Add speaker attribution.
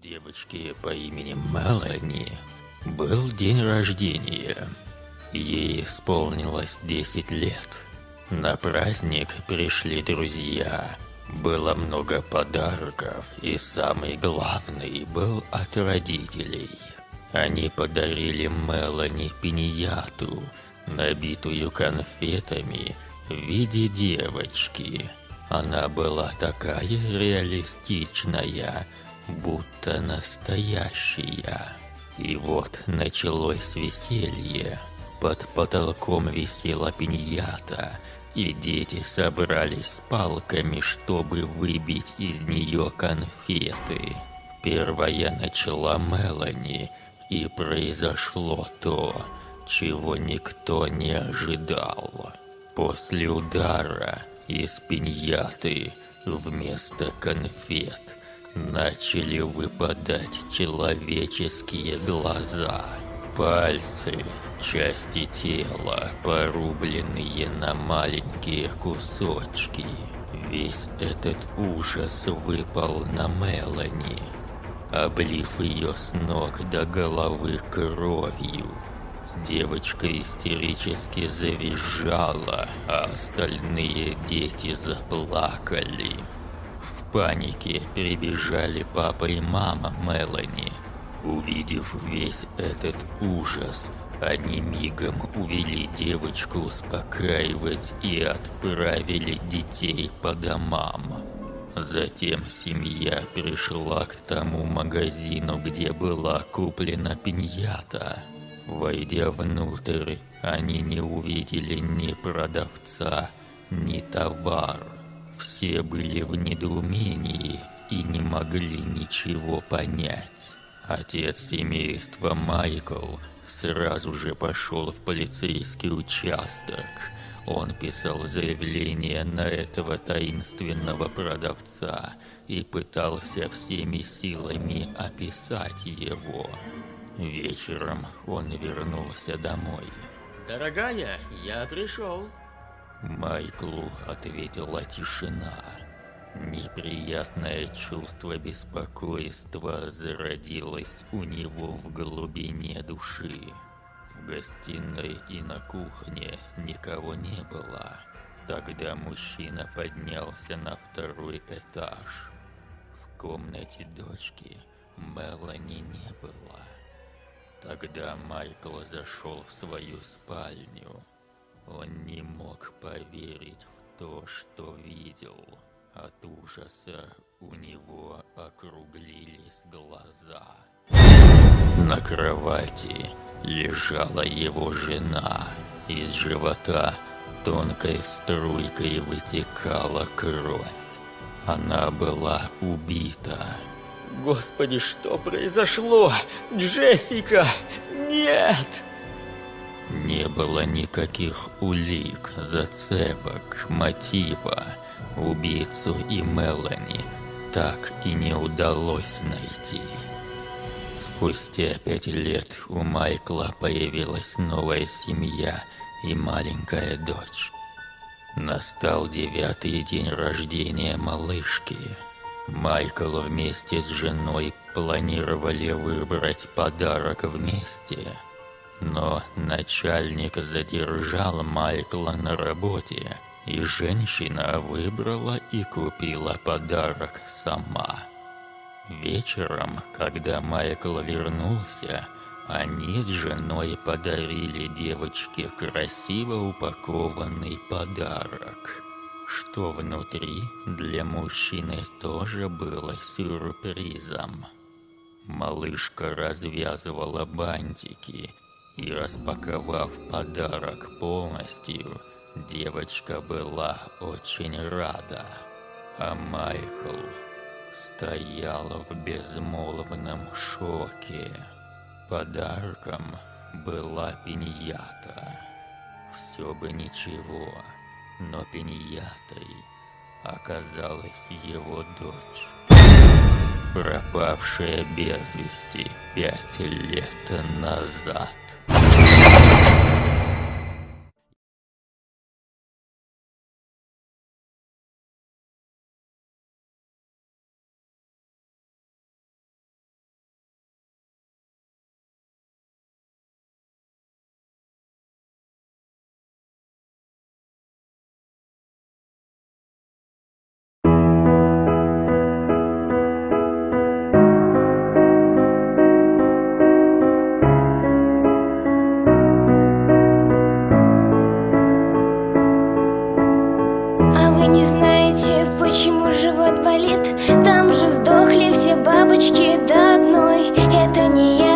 Speaker 1: девочки по имени Мелани был день рождения. Ей исполнилось 10 лет. На праздник пришли друзья. Было много подарков, и самый главный был от родителей. Они подарили Мелани пиньяту, набитую конфетами в виде девочки. Она была такая реалистичная, будто настоящая. И вот началось веселье. Под потолком висела пиньята, и дети собрались с палками, чтобы выбить из нее конфеты. Первая начала Мелани, и произошло то, чего никто не ожидал. После удара из пиньяты вместо конфет начали выпадать человеческие глаза, пальцы, части тела, порубленные на маленькие кусочки. Весь этот ужас выпал на Мелани, облив ее с ног до головы кровью. Девочка истерически завизжала, а остальные дети заплакали. Панике прибежали папа и мама Мелани. Увидев весь этот ужас, они мигом увели девочку успокаивать и отправили детей по домам. Затем семья пришла к тому магазину, где была куплена пиньята. Войдя внутрь, они не увидели ни продавца, ни товар. Все были в недоумении и не могли ничего понять. Отец семейства Майкл сразу же пошел в полицейский участок. Он писал заявление на этого таинственного продавца и пытался всеми силами описать его. Вечером он вернулся домой.
Speaker 2: Дорогая, я пришел.
Speaker 1: Майклу ответила тишина. Неприятное чувство беспокойства зародилось у него в глубине души. В гостиной и на кухне никого не было. Тогда мужчина поднялся на второй этаж. В комнате дочки Мелани не было. Тогда Майкл зашел в свою спальню. Он не мог поверить в то, что видел. От ужаса у него округлились глаза. На кровати лежала его жена. Из живота тонкой струйкой вытекала кровь. Она была убита.
Speaker 2: Господи, что произошло? Джессика! Нет!
Speaker 1: Не было никаких улик, зацепок, мотива. Убийцу и Мелани так и не удалось найти. Спустя пять лет у Майкла появилась новая семья и маленькая дочь. Настал девятый день рождения малышки. Майкл вместе с женой планировали выбрать подарок вместе. Но начальник задержал Майкла на работе, и женщина выбрала и купила подарок сама. Вечером, когда Майкл вернулся, они с женой подарили девочке красиво упакованный подарок. Что внутри для мужчины тоже было сюрпризом. Малышка развязывала бантики и, распаковав подарок полностью, девочка была очень рада. А Майкл стоял в безмолвном шоке. Подарком была пиньята. Все бы ничего, но пиньятой оказалась его дочь, пропавшая без вести пять лет назад.
Speaker 3: Вы не знаете, почему живот болит? Там же сдохли все бабочки до одной. Это не я.